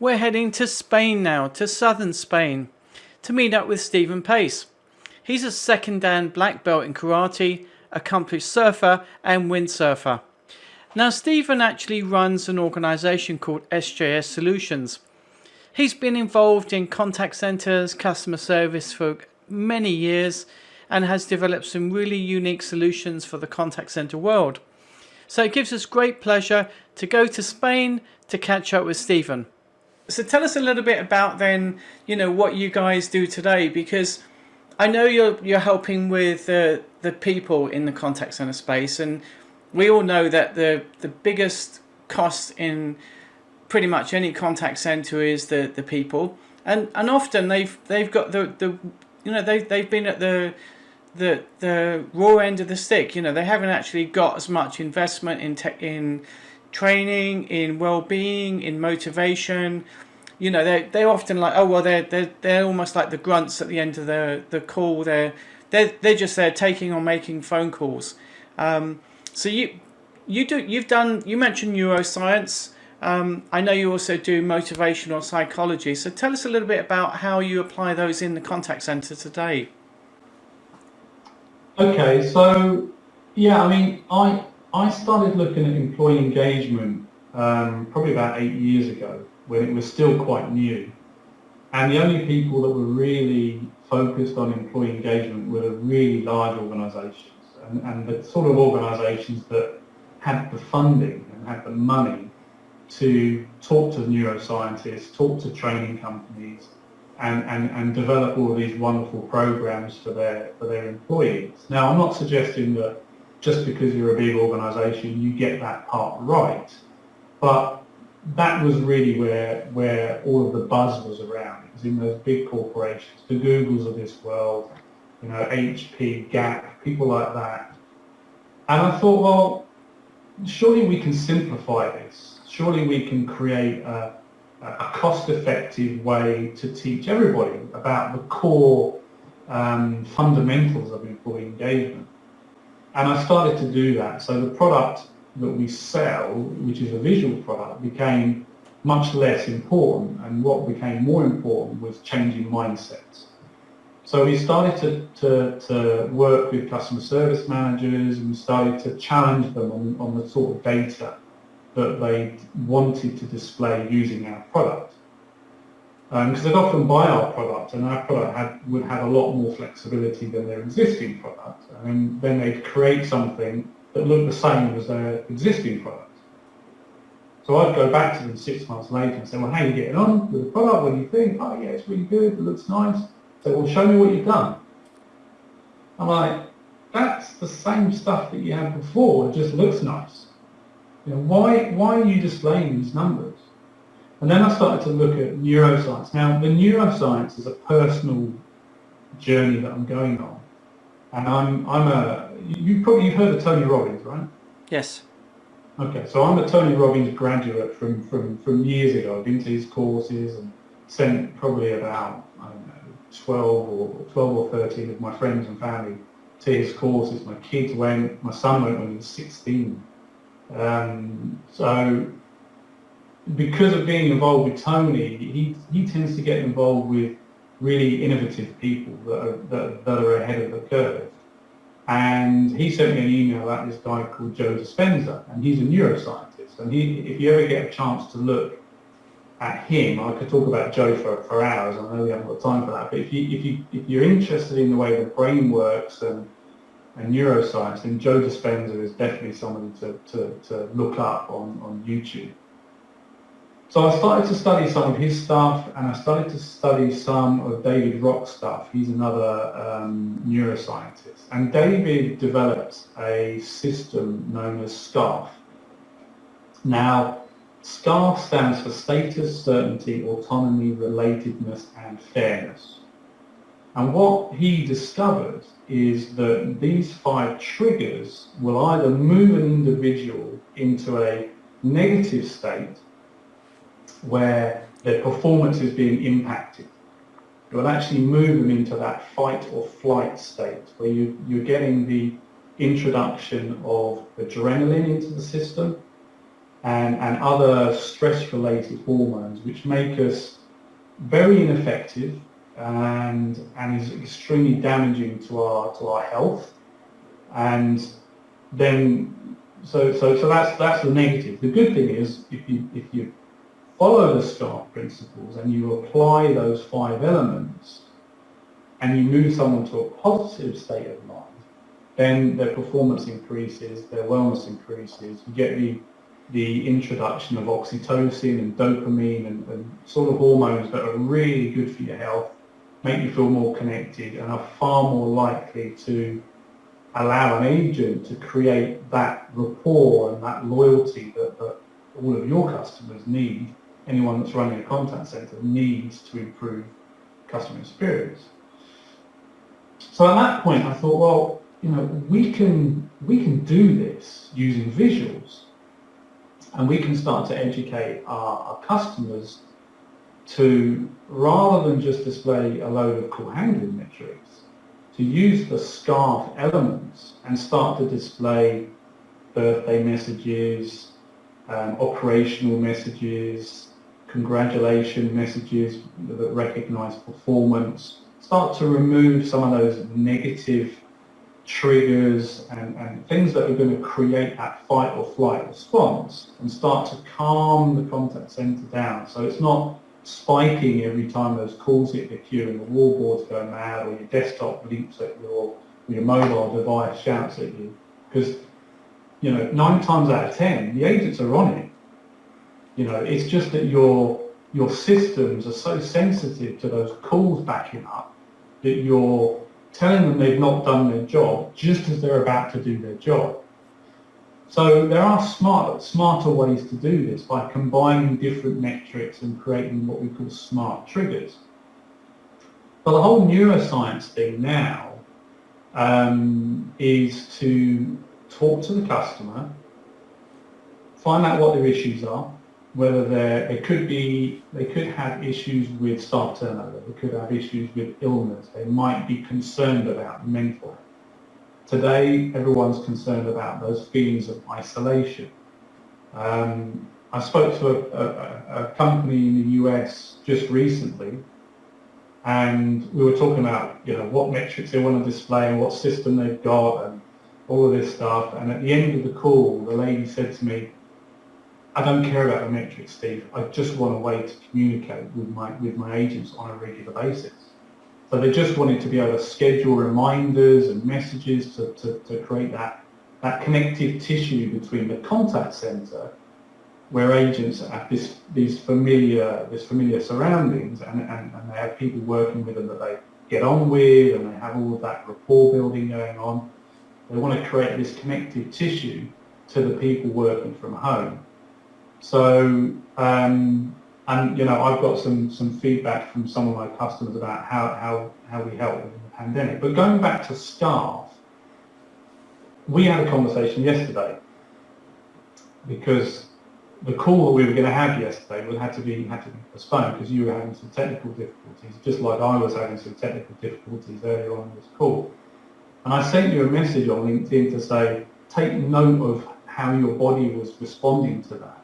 We're heading to Spain now, to southern Spain, to meet up with Stephen Pace. He's a second dan black belt in karate, accomplished surfer and windsurfer. Now Stephen actually runs an organisation called SJS Solutions. He's been involved in contact centres, customer service for many years and has developed some really unique solutions for the contact centre world. So it gives us great pleasure to go to Spain to catch up with Stephen. So tell us a little bit about then, you know, what you guys do today, because I know you're you're helping with the the people in the contact center space, and we all know that the the biggest cost in pretty much any contact center is the the people, and and often they've they've got the the you know they they've been at the the the raw end of the stick. You know they haven't actually got as much investment in tech in training, in well-being, in motivation. You know, they're, they're often like, oh, well, they're, they're, they're almost like the grunts at the end of the, the call. They're, they're, they're just there taking or making phone calls. Um, so you, you do, you've done, you mentioned neuroscience. Um, I know you also do motivational psychology. So tell us a little bit about how you apply those in the contact center today. Okay, so yeah, I mean, I I started looking at employee engagement um, probably about eight years ago when it was still quite new. And the only people that were really focused on employee engagement were the really large organisations and, and the sort of organisations that had the funding and had the money to talk to neuroscientists, talk to training companies, and, and, and develop all these wonderful programs for their, for their employees. Now, I'm not suggesting that just because you're a big organisation, you get that part right. But that was really where where all of the buzz was around. It was in those big corporations, the Googles of this world, you know, HP, Gap, people like that. And I thought, well, surely we can simplify this. Surely we can create a, a cost-effective way to teach everybody about the core um, fundamentals of employee engagement. And I started to do that. So the product that we sell, which is a visual product, became much less important. And what became more important was changing mindsets. So we started to, to, to work with customer service managers and we started to challenge them on, on the sort of data that they wanted to display using our product because um, they'd often buy our product and our product had, would have a lot more flexibility than their existing product and then they'd create something that looked the same as their existing product. So I'd go back to them six months later and say, well, how are you getting on with the product? What do you think? Oh, yeah, it's really good. It looks nice. So, well, show me what you've done. I'm like, that's the same stuff that you had before. It just looks nice. You know, why, why are you displaying these numbers? And then I started to look at neuroscience. Now, the neuroscience is a personal journey that I'm going on. And I'm, I'm a, you probably you've heard of Tony Robbins, right? Yes. Okay, so I'm a Tony Robbins graduate from, from, from years ago. I've been to his courses and sent probably about, I don't know, 12 or 12 or 13 of my friends and family to his courses. My kids went, my son went when he was 16. Um, so because of being involved with Tony, he, he tends to get involved with really innovative people that are, that, that are ahead of the curve. And he sent me an email about this guy called Joe Dispenza, and he's a neuroscientist. And he, if you ever get a chance to look at him, I could talk about Joe for, for hours. I know we haven't got time for that. But if you if you if you're interested in the way the brain works and and neuroscience, then Joe Dispenza is definitely somebody to, to, to look up on, on YouTube. So I started to study some of his stuff and I started to study some of David Rock's stuff. He's another um, neuroscientist. And David developed a system known as SCARF. Now, SCARF stands for status, certainty, autonomy, relatedness and fairness. And what he discovered is that these five triggers will either move an individual into a negative state where their performance is being impacted. It will actually move them into that fight or flight state where you, you're getting the introduction of adrenaline into the system and, and other stress-related hormones which make us very ineffective and, and is extremely damaging to our, to our health. And then, so, so, so that's, that's the negative. The good thing is if you, if you follow the SCARF principles and you apply those five elements and you move someone to a positive state of mind, then their performance increases, their wellness increases, you get the the introduction of oxytocin and dopamine and, and, sort of hormones that are really good for your health, make you feel more connected and are far more likely to allow an agent to create that rapport and that loyalty that, that all of your customers need, anyone that's running a contact center needs to improve customer experience. So at that point I thought, well, you know, we can, we can do this using visuals and we can start to educate our, our customers to, rather than just display a load of call handling metrics, to use the SCARF elements and start to display birthday messages, um, operational messages, congratulation messages that recognize performance, start to remove some of those negative triggers and, and things that are going to create that fight or flight response and start to calm the contact center down. So it's not spiking every time those calls hit the queue and the wallboards go mad or your desktop leaps at you or your mobile device shouts at you. Because, you know, nine times out of ten, the agents are on it. You know, it's just that your your systems are so sensitive to those calls backing up that you're telling them they've not done their job just as they're about to do their job. So there are smart, smarter ways to do this by combining different metrics and creating what we call smart triggers. But the whole neuroscience thing now um, is to talk to the customer, find out what their issues are, whether they could be, they could have issues with staff turnover, they could have issues with illness, they might be concerned about mental health. Today, everyone's concerned about those feelings of isolation. Um, I spoke to a, a, a, company in the US just recently, and we were talking about you know what metrics they want to display and what system they've got and all of this stuff. And at the end of the call, the lady said to me, I don't care about the metrics, Steve. I just want a way to communicate with my with my agents on a regular basis. So they just wanted to be able to schedule reminders and messages to, to, to create that that connective tissue between the contact center where agents have this these familiar this familiar surroundings and, and, and they have people working with them that they get on with and they have all of that rapport building going on. They want to create this connective tissue to the people working from home. So, um, and you know, I've got some some feedback from some of my customers about how how how we help in the pandemic. But going back to SCARF, we had a conversation yesterday because the call that we were going to have yesterday would had to be had to be postponed because you were having some technical difficulties, just like I was having some technical difficulties earlier on in this call. And I sent you a message on LinkedIn to say, take note of how your body was responding to that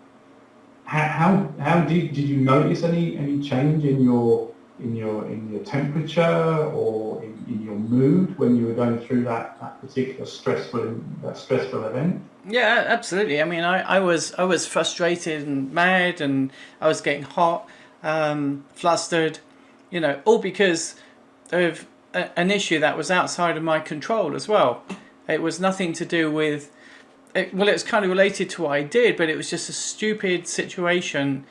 how how did did you notice any any change in your in your in your temperature or in, in your mood when you were going through that, that particular stressful that stressful event? Yeah, absolutely. I mean, I, I was I was frustrated and mad, and I was getting hot, um, flustered, you know, all because of a, an issue that was outside of my control as well. It was nothing to do with it, well, it's kind of related to what I did, but it was just a stupid situation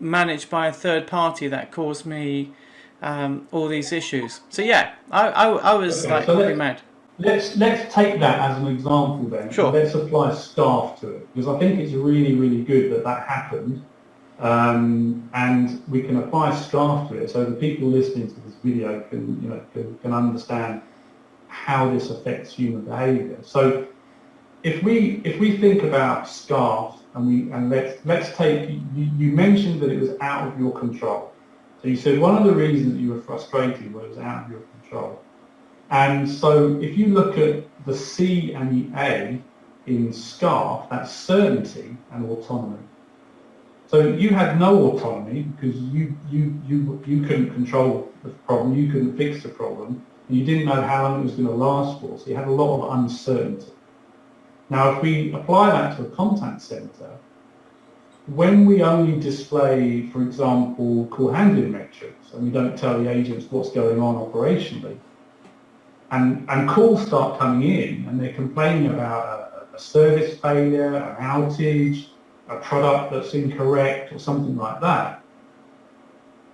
managed by a third party that caused me um, all these issues. So yeah, I, I, I was okay, like so let, mad. Let's let's take that as an example then. Sure. Let's apply SCARF to it because I think it's really really good that that happened, um, and we can apply SCARF to it so the people listening to this video can you know can, can understand how this affects human behaviour. So if we if we think about SCARF and we and let's let's take you, you, mentioned that it was out of your control. So you said one of the reasons that you were frustrated was was out of your control. And so if you look at the C and the A in SCARF, that's certainty and autonomy. So you had no autonomy because you, you, you, you couldn't control the problem, you couldn't fix the problem, and you didn't know how long it was going to last for, so you had a lot of uncertainty. Now if we apply that to a contact center, when we only display, for example, call handling metrics, and we don't tell the agents what's going on operationally, and, and calls start coming in and they're complaining about a, a service failure, an outage, a product that's incorrect or something like that,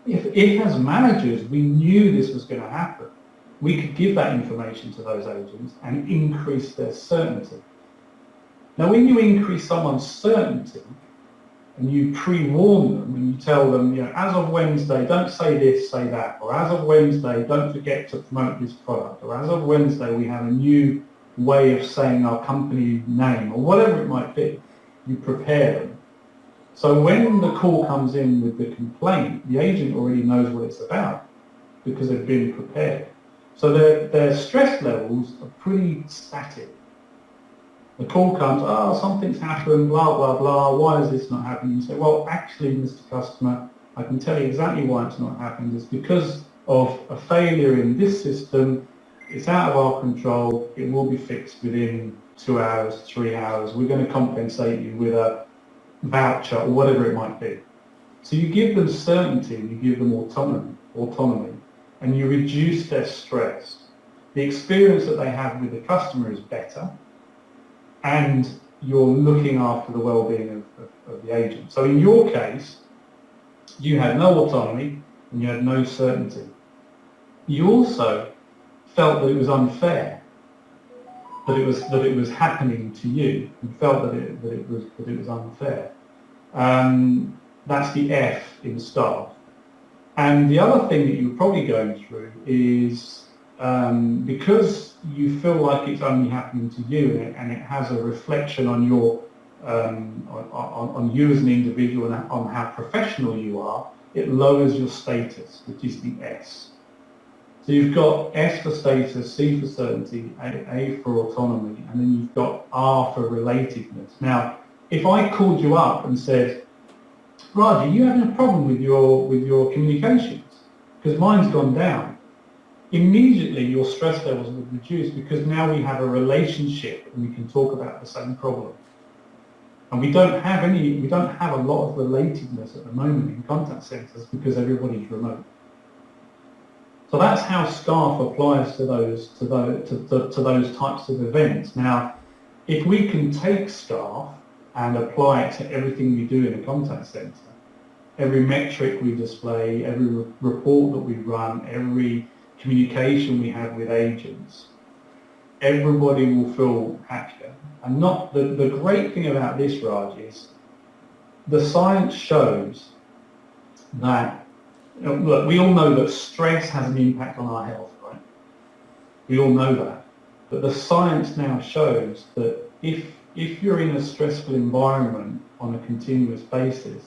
if, if as managers we knew this was going to happen, we could give that information to those agents and increase their certainty. Now when you increase someone's certainty and you pre-warn them and you tell them, you know, as of Wednesday, don't say this, say that, or as of Wednesday, don't forget to promote this product, or as of Wednesday, we have a new way of saying our company name, or whatever it might be you prepare them. So when the call comes in with the complaint, the agent already knows what it's about because they've been prepared. So their, their stress levels are pretty static. The call comes, oh, something's happened, blah, blah, blah, why is this not happening? You say, well, actually, Mr. Customer, I can tell you exactly why it's not happening. It's because of a failure in this system. It's out of our control. It will be fixed within two hours, three hours, we're going to compensate you with a voucher or whatever it might be. So you give them certainty, you give them autonomy, autonomy, and you reduce their stress. The experience that they have with the customer is better, and you're looking after the well-being of, of, of the agent. So in your case, you had no autonomy and you had no certainty. You also felt that it was unfair that it was that it was happening to you and felt that it that it was that it was unfair. Um, that's the F in SCARF. And the other thing that you're probably going through is um, because you feel like it's only happening to you and it, has a reflection on your um, on, on, you as an individual and on how professional you are, it lowers your status, which is the S. So you've got S for status, C for certainty, A, A for autonomy, and then you've got R for relatedness. Now, if I called you up and said, Roger, you having a problem with your with your communications? Because mine's gone down. Immediately your stress levels would reduce because now we have a relationship and we can talk about the same problem. And we don't have any, we don't have a lot of relatedness at the moment in contact centres because everybody's remote. So that's how SCARF applies to those, to those, to, to, to those types of events. Now, if we can take SCARF and apply it to everything we do in a contact centre, every metric we display, every re report that we run, every communication we have with agents, everybody will feel happier. And not the, the great thing about this, Raj, is the science shows that look, we all know that stress has an impact on our health, right? We all know that. But the science now shows that if, if you're in a stressful environment on a continuous basis,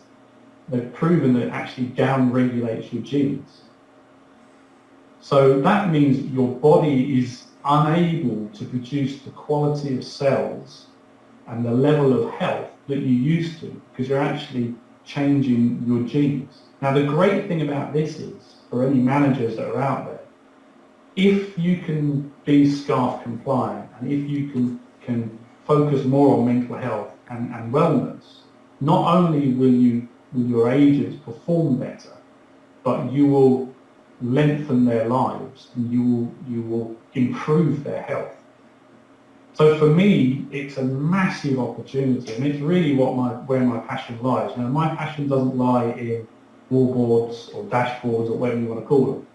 they've proven that it actually down-regulates your genes. So that means your body is unable to produce the quality of cells and the level of health that you used to because you're actually changing your genes. Now the great thing about this is, for any managers that are out there, if you can be SCARF compliant and if you can, can focus more on mental health and, and wellness, not only will you will your agents perform better, but you will lengthen their lives and you will, you will improve their health. So for me, it's a massive opportunity and it's really what my, where my passion lies. Now, my passion doesn't lie in wallboards or dashboards or whatever you want to call them.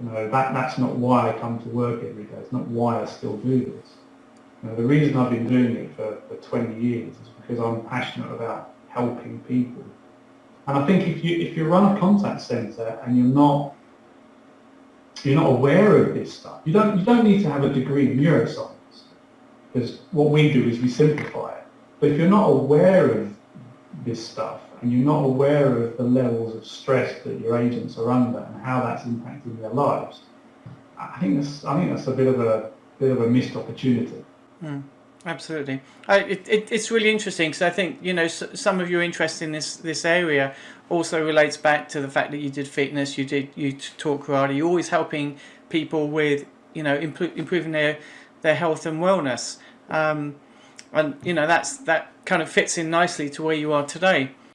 You know, that, that's not why I come to work every day. It's not why I still do this. You know, the reason I've been doing it for, for 20 years is because I'm passionate about helping people. And I think if you if you run a contact centre and you're not you're not aware of this stuff, you don't you don't need to have a degree in neuroscience because what we do is we simplify it. But if you're not aware of this stuff and you're not aware of the levels of stress that your agents are under and how that's impacting their lives, I think that's I think that's a bit of a bit of a missed opportunity. Mm. Absolutely, I, it, it, it's really interesting because I think you know some of your interest in this this area also relates back to the fact that you did fitness, you did you taught karate. You're always helping people with you know impro- improving their their health and wellness, um, and you know that's that kind of fits in nicely to where you are today.